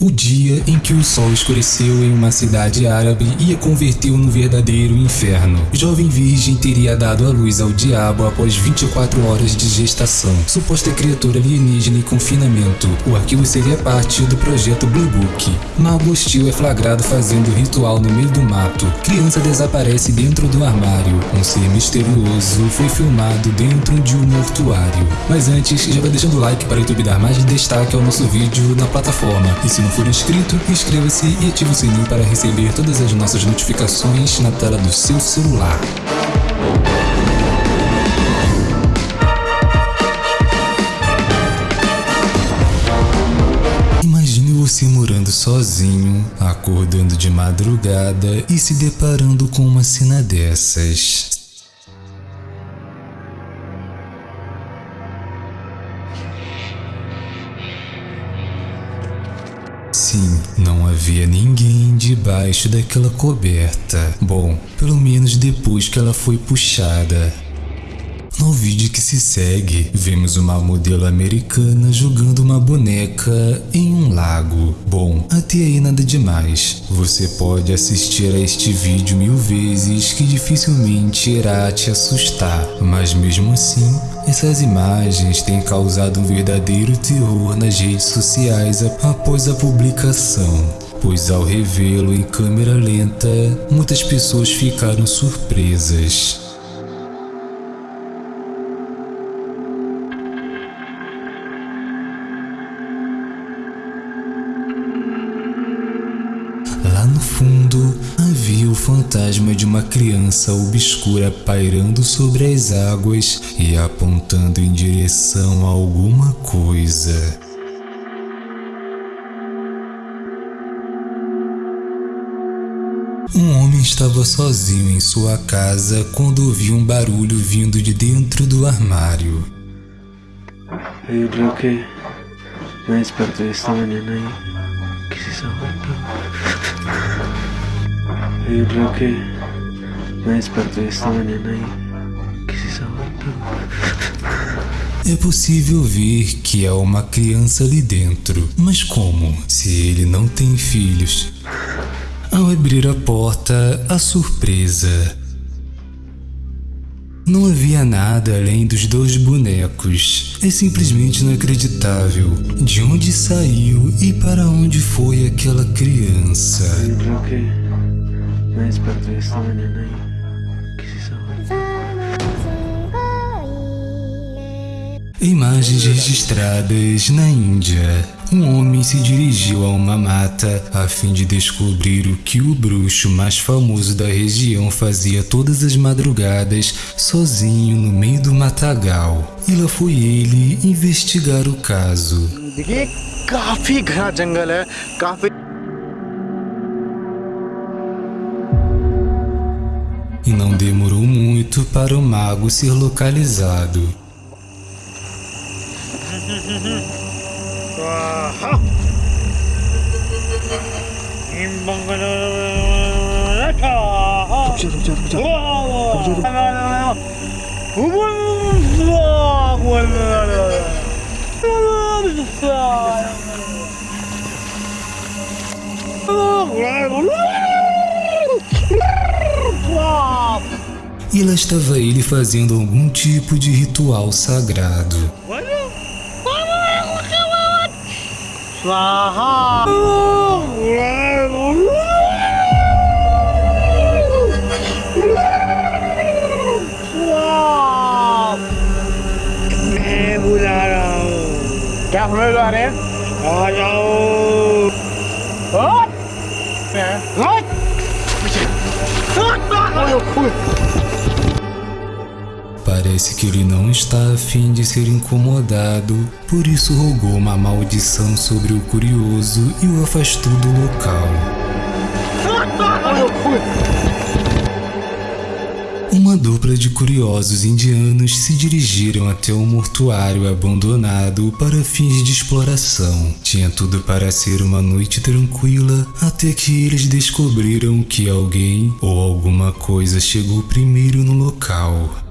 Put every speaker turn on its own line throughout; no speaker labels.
O dia em que o sol escureceu em uma cidade árabe e a converteu no verdadeiro inferno. Jovem virgem teria dado à luz ao diabo após 24 horas de gestação. Suposta criatura alienígena e confinamento. O arquivo seria parte do projeto Blue Book. Mago hostil é flagrado fazendo ritual no meio do mato. Criança desaparece dentro do armário. Um ser misterioso foi filmado dentro de um mortuário. Mas antes, já vai deixando o like para o YouTube dar mais destaque ao nosso vídeo na plataforma. E se não for inscrito, inscreva-se e ative o sininho para receber todas as nossas notificações na tela do seu celular. Imagine você morando sozinho, acordando de madrugada e se deparando com uma cena dessas. Sim, não havia ninguém debaixo daquela coberta. Bom, pelo menos depois que ela foi puxada. No vídeo que se segue, vemos uma modelo americana jogando uma boneca em um lago. Bom, até aí nada demais. Você pode assistir a este vídeo mil vezes que dificilmente irá te assustar. Mas mesmo assim, essas imagens têm causado um verdadeiro terror nas redes sociais após a publicação pois ao revê-lo em câmera lenta, muitas pessoas ficaram surpresas. No fundo, havia o fantasma de uma criança obscura pairando sobre as águas e apontando em direção a alguma coisa. Um homem estava sozinho em sua casa quando ouviu um barulho vindo de dentro do armário.
Yo creo que me desperté esta mañana y... ¿Qué es esa vuelta? Yo creo que me desperté esta mañana y... ¿Qué es esa vuelta?
É possível ver que há uma criança ali dentro, mas como? Se ele não tem filhos. Ao abrir a porta, a surpresa. Não havia nada além dos dois bonecos. É simplesmente inacreditável. De onde saiu e para onde foi aquela criança?
Yo creo
Imagens registradas na Índia. Um homem se dirigiu a uma mata a fim de descobrir o que o bruxo mais famoso da região fazia todas as madrugadas sozinho no meio do matagal. E lá foi ele investigar o caso. E não demorou muito para o mago ser localizado. E lá estava ele fazendo algum tipo de ritual sagrado.
मैं बुला रहा हूँ क्या समझ लो अरे आ जाओ हट! हट!
Parece que ele não está afim de ser incomodado, por isso rogou uma maldição sobre o curioso e o afastou do local. Uma dupla de curiosos indianos se dirigiram até um mortuário abandonado para fins de exploração. Tinha tudo para ser uma noite tranquila, até que eles descobriram que alguém ou alguma coisa chegou primeiro no local.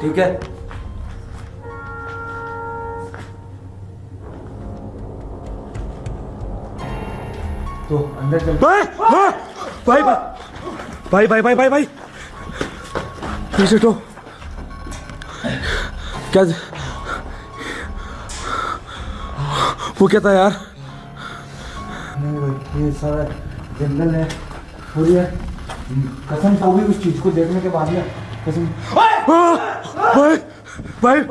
ठीक है?
तो अंदर चल। भाई भाई भाई भाई भाई भाई भाई पीछे तो क्या वो क्या था यार?
ये सारा जंगल है पूरी है। कसम तो भी उस चीज़ को देखने के बाद में कसम।
Vai! Vai!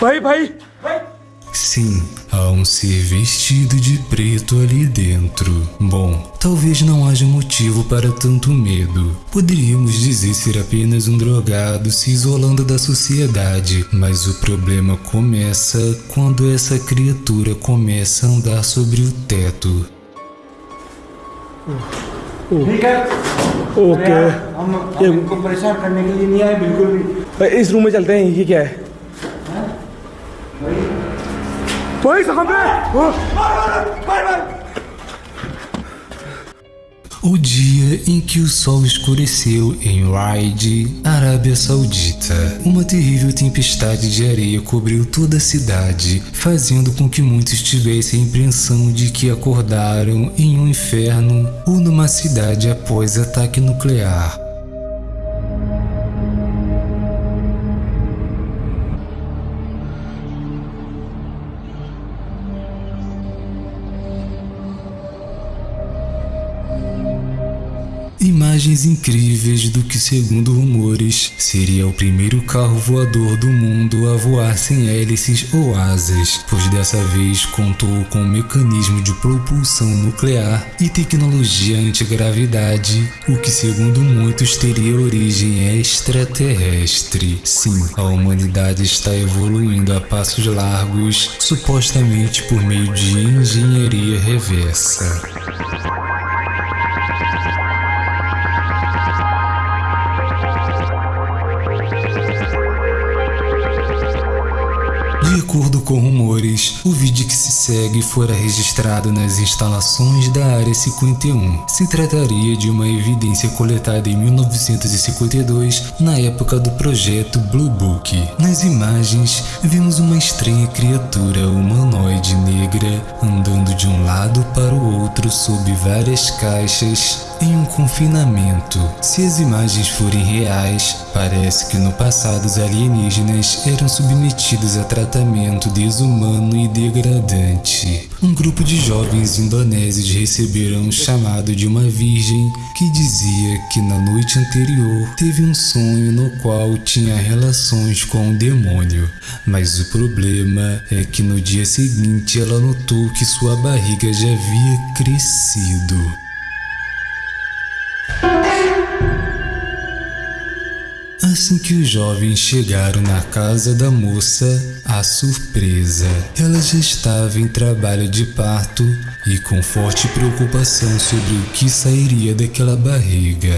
Vai, vai! vai.
Sim, há um ser vestido de preto ali dentro. Bom, talvez não haja motivo para tanto medo. Poderíamos dizer ser apenas um drogado se isolando da sociedade, mas o problema começa quando essa criatura começa a andar sobre o teto. Uh.
ठीक है?
ओके।
हम हम इनको परेशान करने के लिए नहीं आए बिल्कुल भी।
इस रूम में चलते हैं ये क्या है? भाई साहब
O dia em que o sol escureceu em Riyadh, Arábia Saudita. Uma terrível tempestade de areia cobriu toda a cidade, fazendo com que muitos tivessem a impressão de que acordaram em um inferno ou numa cidade após ataque nuclear. Imagens incríveis do que, segundo rumores, seria o primeiro carro voador do mundo a voar sem hélices ou asas, pois dessa vez contou com um mecanismo de propulsão nuclear e tecnologia antigravidade, o que, segundo muitos, teria origem extraterrestre. Sim, a humanidade está evoluindo a passos largos, supostamente por meio de engenharia reversa. De acordo com rumores, o vídeo que se segue fora registrado nas instalações da Área 51. Se trataria de uma evidência coletada em 1952, na época do projeto Blue Book. Nas imagens, vemos uma estranha criatura humanoide negra andando de um lado para o outro sob várias caixas em um confinamento. Se as imagens forem reais, parece que no passado os alienígenas eram submetidos a tratamento desumano e degradante. Um grupo de jovens indonésios receberam um chamado de uma virgem que dizia que na noite anterior teve um sonho no qual tinha relações com um demônio. Mas o problema é que no dia seguinte ela notou que sua barriga já havia crescido. Assim que os jovens chegaram na casa da moça, a surpresa. Ela já estava em trabalho de parto e com forte preocupação sobre o que sairia daquela barriga.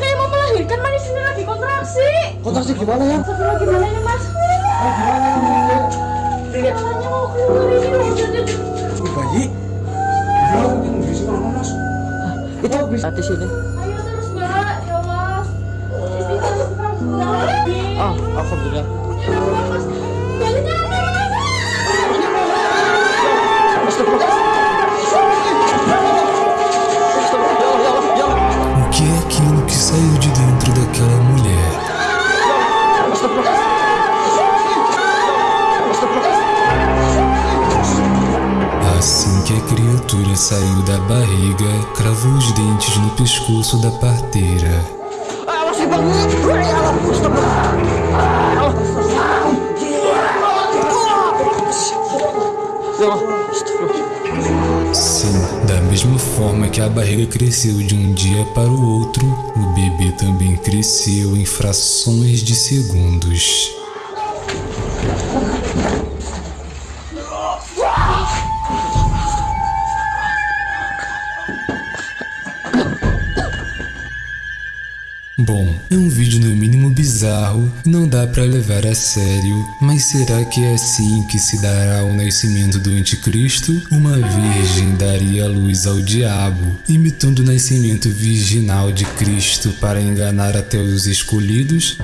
Kayak mau melahirkan mana di sini lagi kontraksi.
Kontraksi gimana ya?
Astagfirullah gimana ini mas?
Gimana
Kalanya mau keluar ini
bayi. Mungkin bisa mana mas? Itu bisa di sini.
Que a criatura saiu da barriga, cravou os dentes no pescoço da parteira. Sim, da mesma forma que a barriga cresceu de um dia para o outro, o bebê também cresceu em frações de segundos. Bom, é um vídeo no mínimo bizarro, não dá pra levar a sério, mas será que é assim que se dará o nascimento do anticristo? Uma virgem daria luz ao diabo, imitando o nascimento virginal de Cristo para enganar até os escolhidos?